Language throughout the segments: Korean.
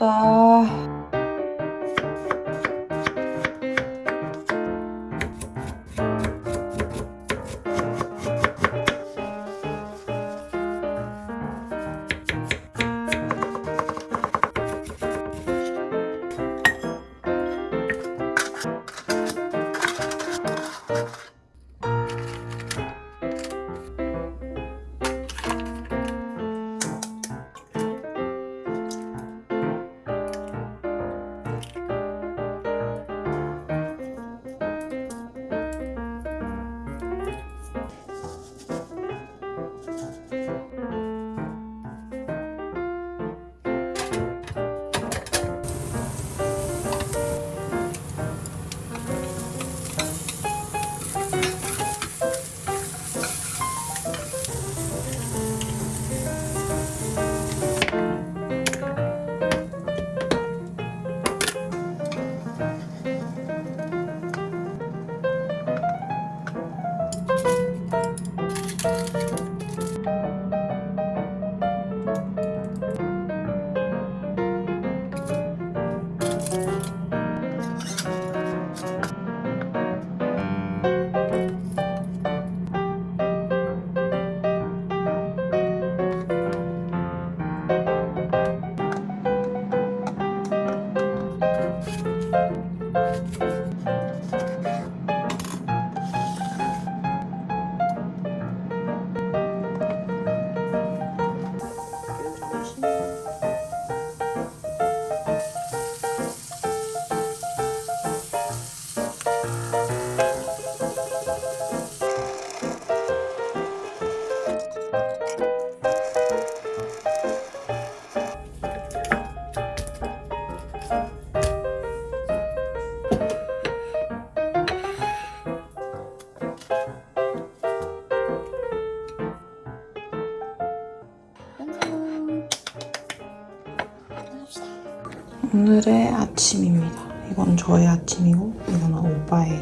왔다. 오늘의 아침입니다. 이건 저의 아침이고 이거는 오빠의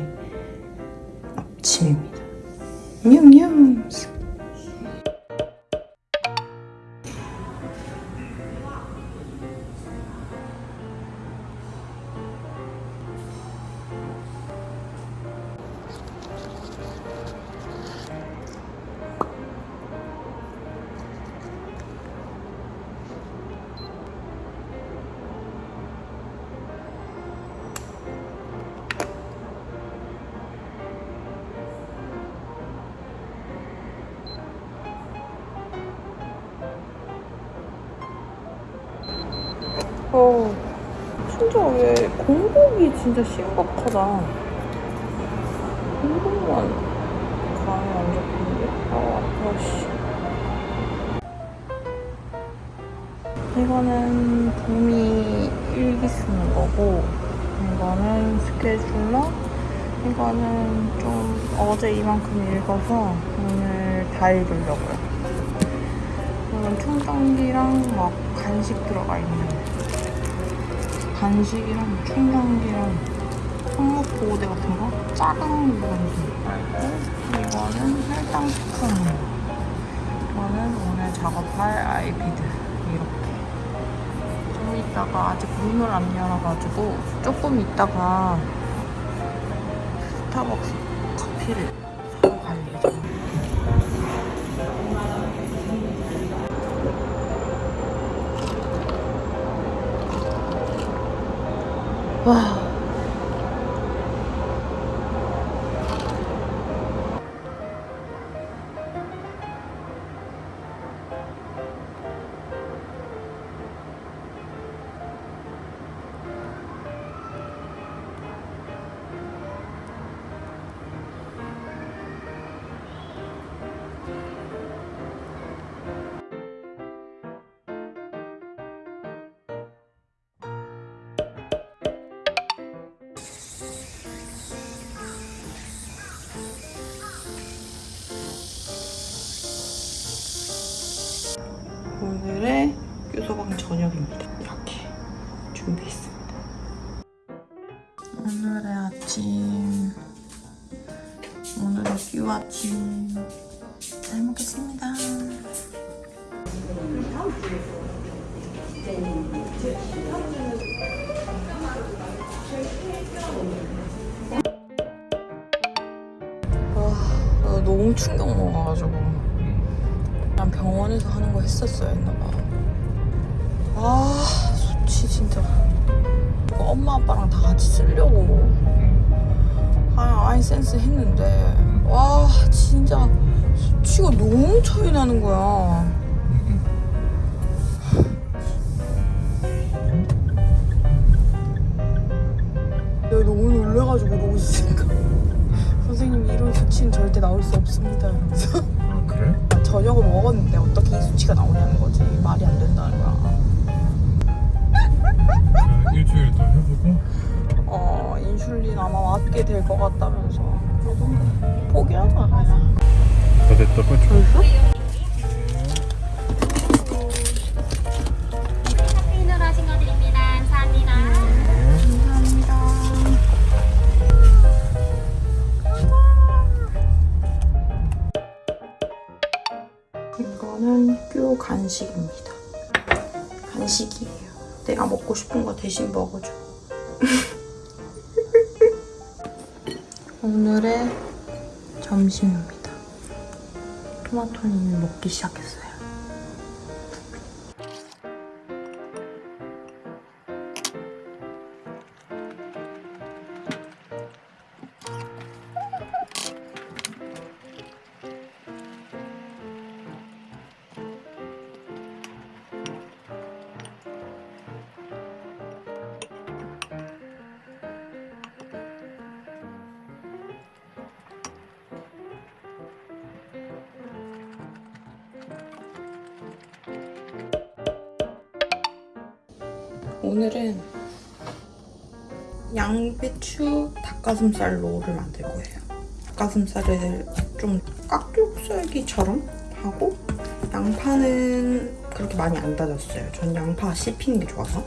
아침입니다. 냠냠. 진짜 왜 공복이 진짜 심각하다. 공복만 감이 안 잡히는데? 아, 아파, 씨. 이거는 봄이 일기 쓰는 거고, 이거는 스케줄러, 이거는 좀 어제 이만큼 읽어서 오늘 다 읽으려고요. 이건 충전기랑 막 간식 들어가 있는 간식이랑 충전기랑 손목 보호대 같은 거? 작은 건지 이거는 혈당 스푼 이거는 오늘 작업할 아이피드. 이렇게. 좀 이따가 아직 문을 안 열어가지고 조금 이따가 스타벅스 커피를 와. 소금 저녁입니다. 이렇게 준비했습니다. 오늘의 아침 오늘의 view 아침 잘 먹겠습니다. 와, 너무 충격 먹어가지고 난 병원에서 하는 거 했었어야 했나봐 아 수치 진짜. 이거 엄마 아빠랑 다 같이 쓰려고. 아 아이센스 했는데. 와 진짜. 수치가 너무 차이 나는 거야. 내가 너무 놀래가지고 그러고 있으니까 선생님 이런 수치는 절대 나올 수 없습니다. 아 그래? 저녁을 먹었는데 어떻게 이 수치가 나오냐는 거지. 말이 안 된다는 거야. 자, 일주일 더 해보고 어 인슐린 아마 맞게 될 것 같다면서 그러던데 포기하자 그냥 더 됐다 그죠? 벌써? 카페인으로 하신 거 드립니다. 감사합니다. 감사합니다 이거는 뀨 간식입니다 간식이에요 내가 먹고 싶은 거 대신 먹어줘. 오늘의 점심입니다. 토마토는 이미 먹기 시작했어요 오늘은 양배추 닭가슴살 롤을 만들 거예요. 닭가슴살을 좀 깍둑썰기처럼 하고 양파는 그렇게 많이 안 다졌어요. 전 양파 씹히는 게 좋아서. 어,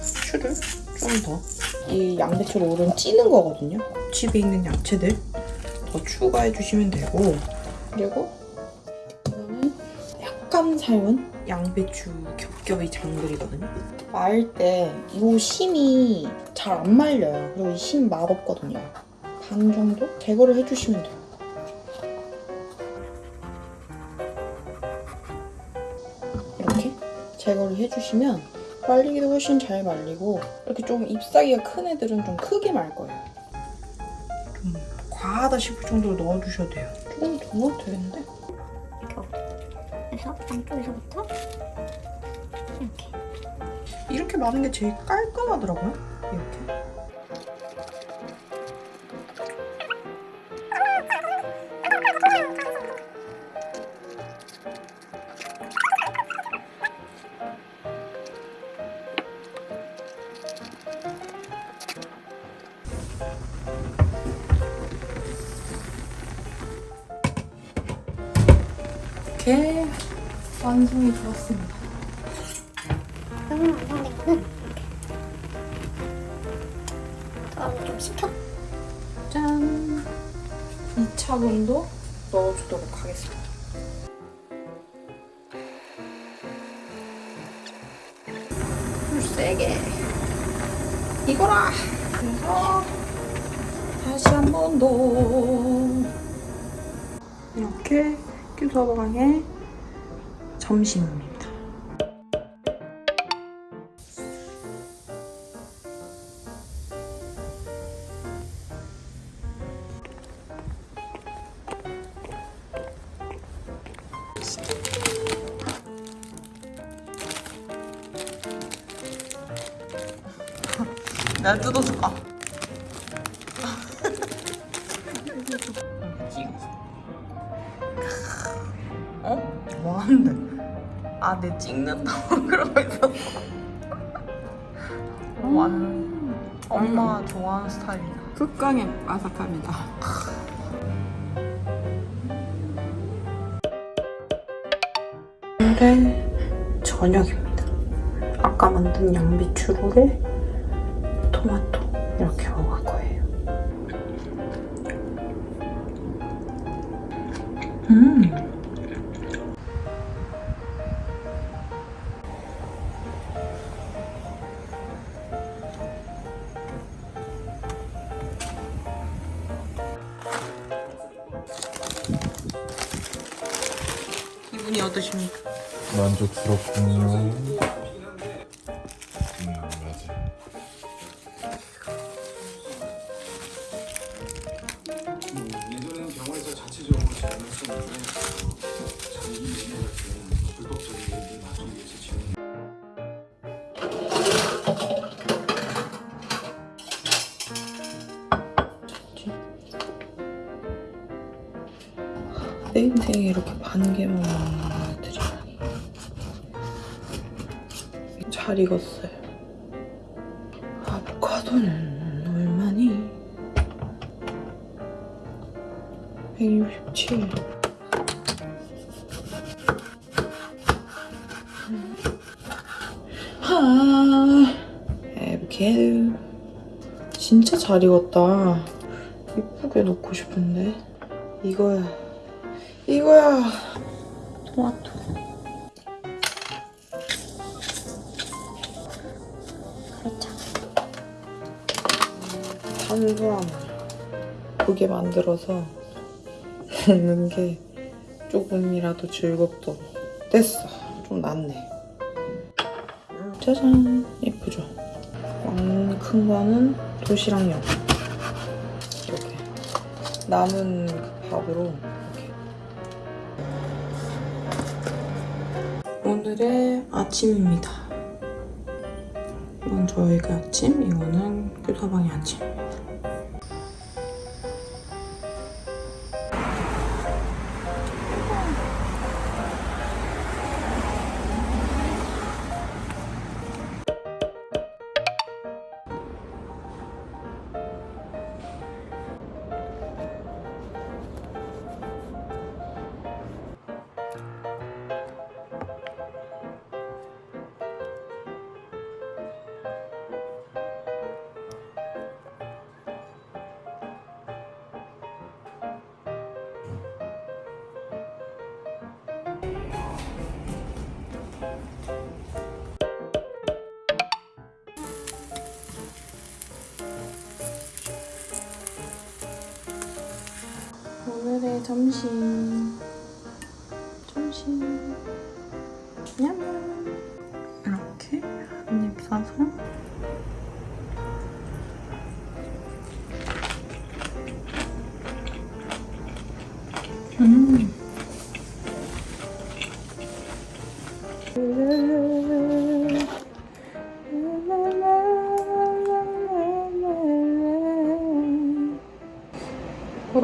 후추를 좀 더. 이 양배추 롤은 찌는 거거든요. 집에 있는 야채들 더 추가해 주시면 되고 그리고 약간 삶은 양배추 겹겹이 장들이거든요. 말 때 이 심이 잘 안 말려요. 그리고 이 심 맛없거든요. 반 정도 제거를 해주시면 돼요. 이렇게 제거를 해주시면 말리기도 훨씬 잘 말리고 이렇게 좀 잎사귀가 큰 애들은 좀 크게 말 거예요. 좀 과하다 싶을 정도로 넣어주셔도 돼요. 조금 더 넣어도 되는데? 그래서 안쪽에서부터 이렇게. 이렇게 마는 게 제일 깔끔하더라고요. 이렇게. 이렇게 완성이 되었습니다. 너무 완성된 거는 이렇게. 좀 식혀. 짠! 2차분도 넣어주도록 하겠습니다. 불 세게. 이거라! 그래서 다시 한 번 더. 이렇게 큐서방의 점심입니다. 찍는다고 그러고 있었어. 어, 완 엄마 가 좋아하는 스타일이다. 극강의 아삭함이다. 오늘의 저녁입니다. 아까 만든 양배추로에 토마토 이렇게 먹을 거예요. 음. 기분이 어떠십니까? 만족스럽군요. 내 인생에 이렇게 반 개만 먹는 애들이 잘 익었어요. 아보카도는 얼마니? 167. 하, 에브케 진짜 잘 익었다. 이쁘게 놓고 싶은데 이거야. 이거야. 토마토. 그렇죠. 탄수화물. 두개 만들어서 먹는 게 조금이라도 즐겁도록. 됐어. 좀 낫네. 짜잔. 예쁘죠? 왕 큰 거는 도시락용. 이렇게. 남은 그 밥으로 오늘의 아침입니다. 이건 저희가 아침, 이거는 규서방의 아침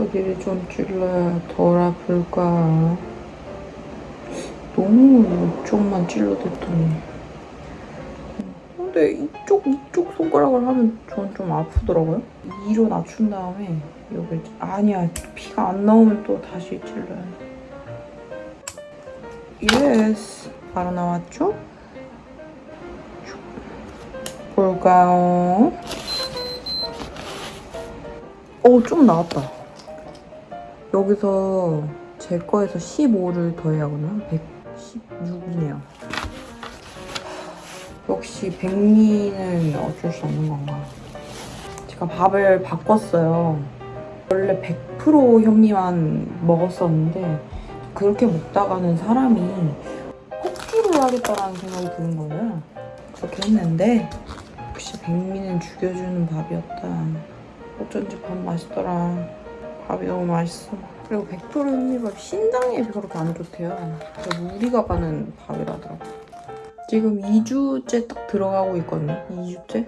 어디를 좀 찔러야 덜 아플까? 너무 이쪽만 찔러댔더니. 근데 이쪽, 이쪽 손가락을 하면 전 좀 아프더라고요. 2로 낮춘 다음에 여기 아니야 피가 안 나오면 또 다시 찔러야 돼. yes. 바로 나왔죠? 볼까요? 오, 좀 나왔다. 여기서 제 거에서 15를 더해야 하거든요. 116이네요. 역시 백미는 어쩔 수 없는 건가. 제가 밥을 바꿨어요. 원래 100% 현미만 먹었었는데 그렇게 먹다가는 사람이 폭주를 하겠다라는 생각이 드는 거예요. 그렇게 했는데 역시 백미는 죽여주는 밥이었다. 어쩐지 밥 맛있더라. 밥이 너무 맛있어. 그리고 100% 현미밥 신장에 그렇게 안 좋대요. 우리가 가는 밥이라더라고. 지금 2주째 딱 들어가고 있거든요. 2주째.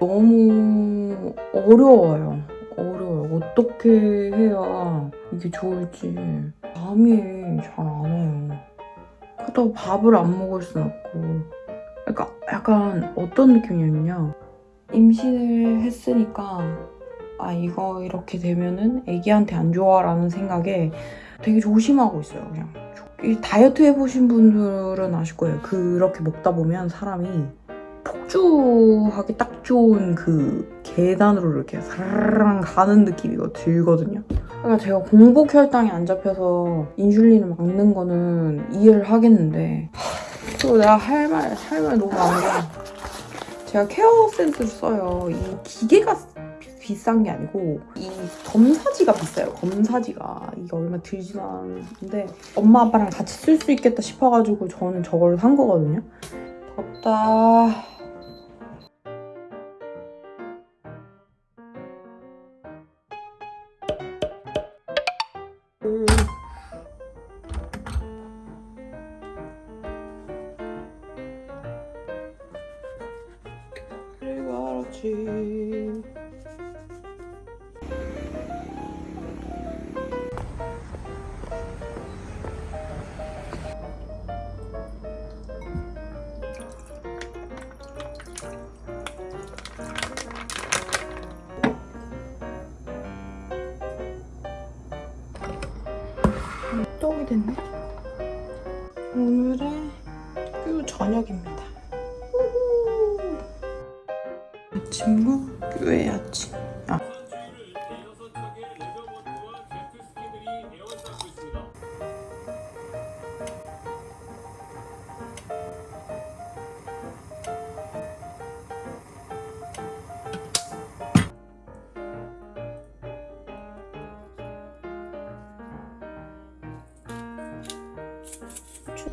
너무 어려워요. 어려워요. 어떻게 해야 이게 좋을지. 잠이 잘 안 와요. 그렇다고 밥을 안 먹을 순 없고. 그러니까 약간 어떤 느낌이냐면요. 임신을 했으니까 아 이거 이렇게 되면은 애기한테 안 좋아라는 생각에 되게 조심하고 있어요 그냥. 이 다이어트 해보신 분들은 아실 거예요. 그렇게 먹다 보면 사람이 폭주하기 딱 좋은 그 계단으로 이렇게 사르르 가는 느낌이 들거든요. 그러니까 제가 공복 혈당이 안 잡혀서 인슐린을 막는 거는 이해를 하겠는데 또 내가 할 말 할 말 너무 많은 게 제가 케어 센스를 써요. 이 기계가 비싼 게 아니고 이 검사지가 비싸요. 검사지가 이게 얼마 들지도 않는데 엄마 아빠랑 같이 쓸 수 있겠다 싶어가지고 저는 저걸 산 거거든요. 덥다.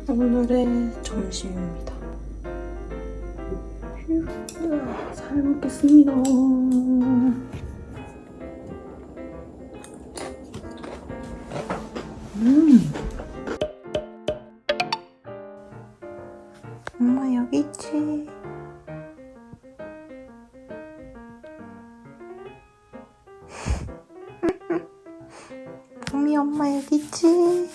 오늘의 점심입니다. 휴, 잘 먹겠습니다. 음. 엄마 여기 있지. 엄미 엄마 여기 있지.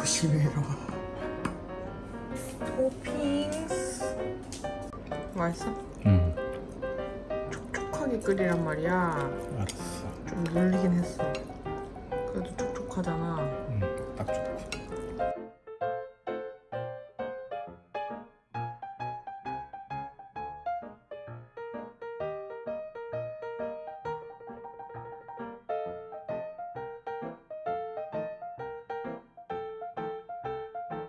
조심해라. 토핑스. 맛있어? 응 촉촉하게 끓이란 말이야. 알았어 좀 물리긴 했어. 그래도 촉촉하잖아.